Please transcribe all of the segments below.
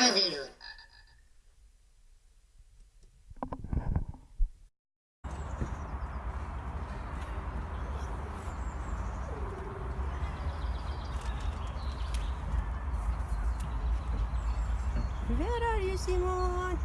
Where are you, Simon?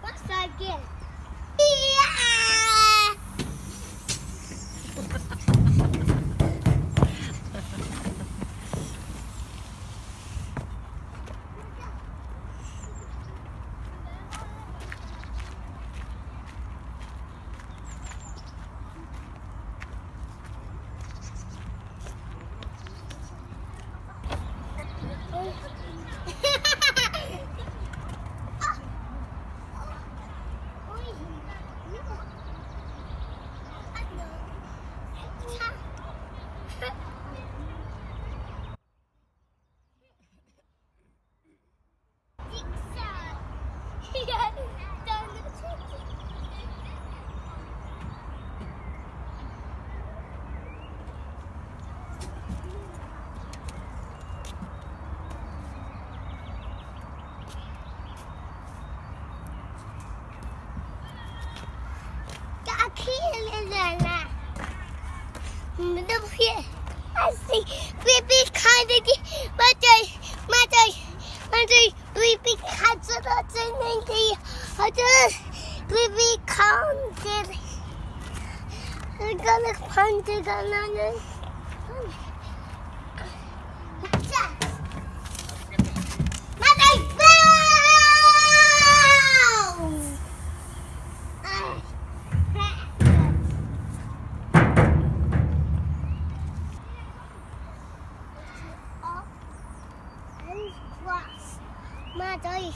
What's that again? Yeah! See baby kind of mother, mother, mother, baby cats are not in the other baby counted. I'm gonna find it another. was. ما دایی.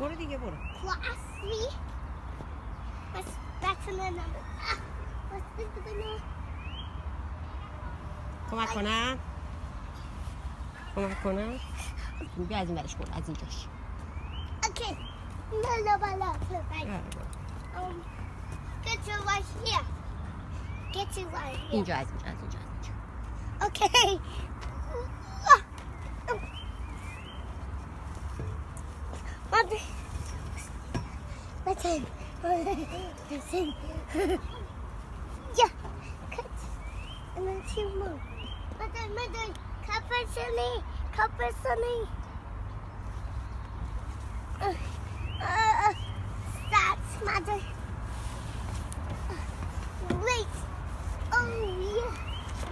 برو دیگه برو. کلاسی بس بتنم بس بتنم کمک کنم؟ کمک کنم؟ بیا از این برش برو از اینجاش. اوکی. بلا بلا بلا Get your right here. Get your right here. Enjoy, enjoy, enjoy, enjoy. Okay. Mother. Listen. Listen. Yeah. Cut. And then two more. Mother, mother. Cover Sunny. Cover Sunny. Uh, uh, that's mother. Wait.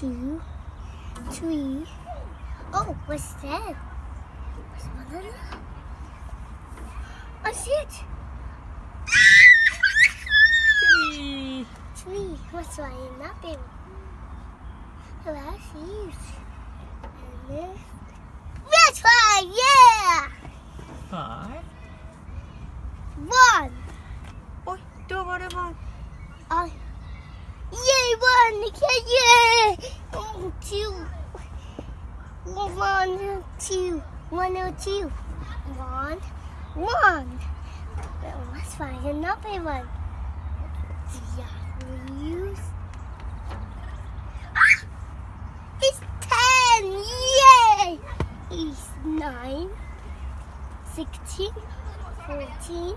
two, three. Oh, what's that? What's banana? Oh, shit! Three. Three. What's that nothing? Hello, she's. And. That's yeah! Five. One. Oh, don't worry it one! Yeah, yeah! Two. One, two. One, oh, two. One, one. Well, let's find another one. Yeah, we use. Ah! It's ten! Yay! It's nine, sixteen, fourteen.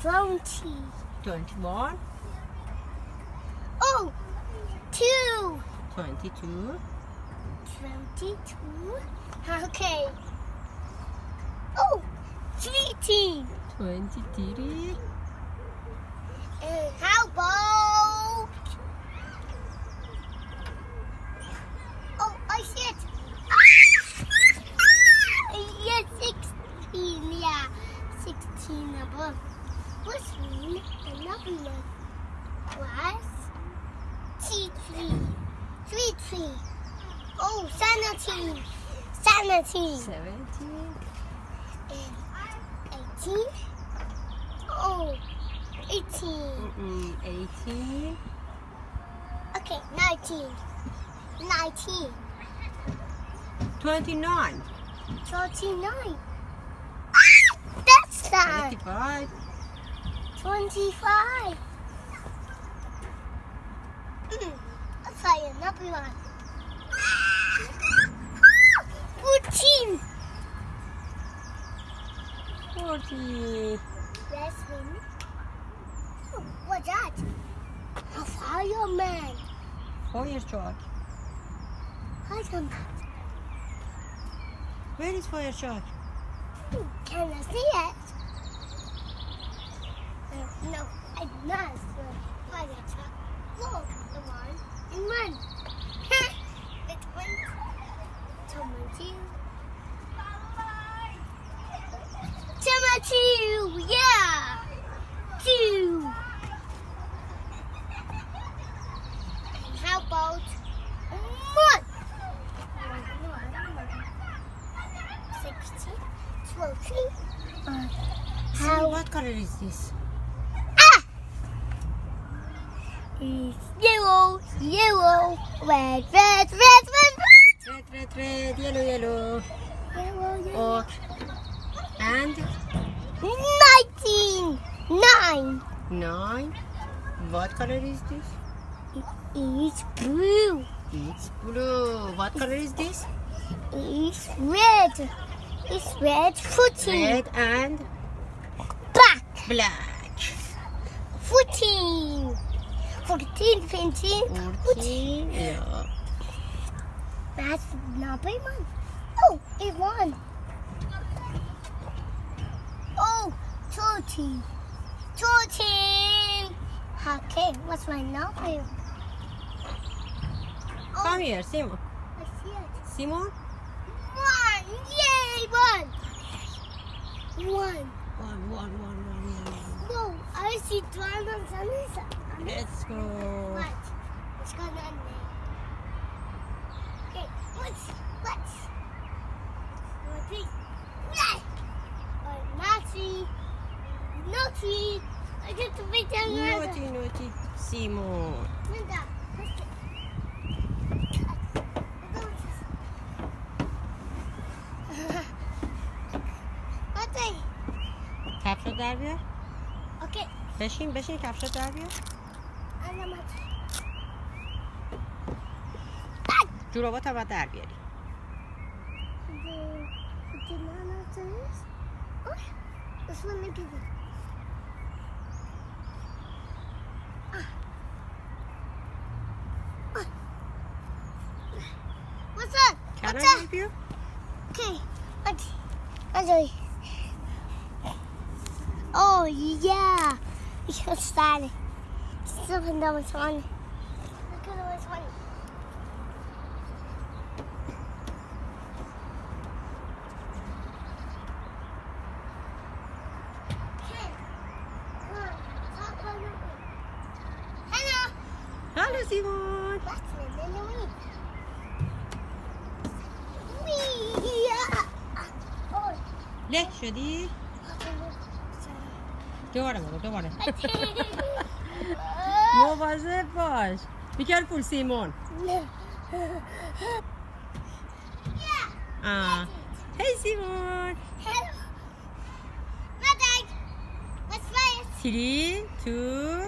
Twenty. 21. Oh, two. 22. Twenty-two. Okay. Oh, three. 23. And how about? Oh, I see it. Ah! Ah! yes, sixteen. Yeah, sixteen above. Mean another one was three three, three three. Oh, seventeen, seventeen, 17. and eighteen. Oh, eighteen. Mm-mm, 18. Okay, 19. 19. 29. 29. Ah! That's that. 25. 25. Mm, let's try another one. 14. 40. Let's win. Oh, what's that? A fireman. Fire truck. Fireman. Where is fire truck? Can I see it? Uh, no, I did not see a fire truck. Look, the one and one. it's one. Someone two. Someone two, yeah. Two. And how about one? Sixteen, twenty. Uh, See, how what color is this? Ah! It's yellow, yellow, red, red, red, red, Red, red, red, yellow, yellow. red. Yellow, yellow. Oak. And Nineteen, nine. nine. What color is this? It's blue. It's blue. What color is this? It's red. It's red. Fourteen. Red and Black. black. Fourteen. Fourteen, fifteen. Fourteen. 14. Yeah. That's not big oh, one. Oh, it won. Oh, 13. 13. Okay, what's my number? Oh, Come here, Simon. I see it. Simon? One. Yay, one. One. One, one, one, one, one. No, I see two on side. Let's go. What? What's going on there? Okay, what's? One, three. Yes! Or naughty. Naughty. I get to make them Naughty, naughty. Simon. Linda, در بیار Okey. بشین بشین کفشت در بیار Anlamadım. جورابات هم باید در بیاری The the nanosaurs. Oh, this one may yeah. You can start it. Still can know what's on. Look at what's on. Hello. Hallo Simon. What's in the week? Wee. Oh. Don't worry, Mother. Don't worry. what was it, Bosh? Be careful, Simon. Yeah. Ah. Hey, Simon. Hello. Mother. What's fire? Three, two.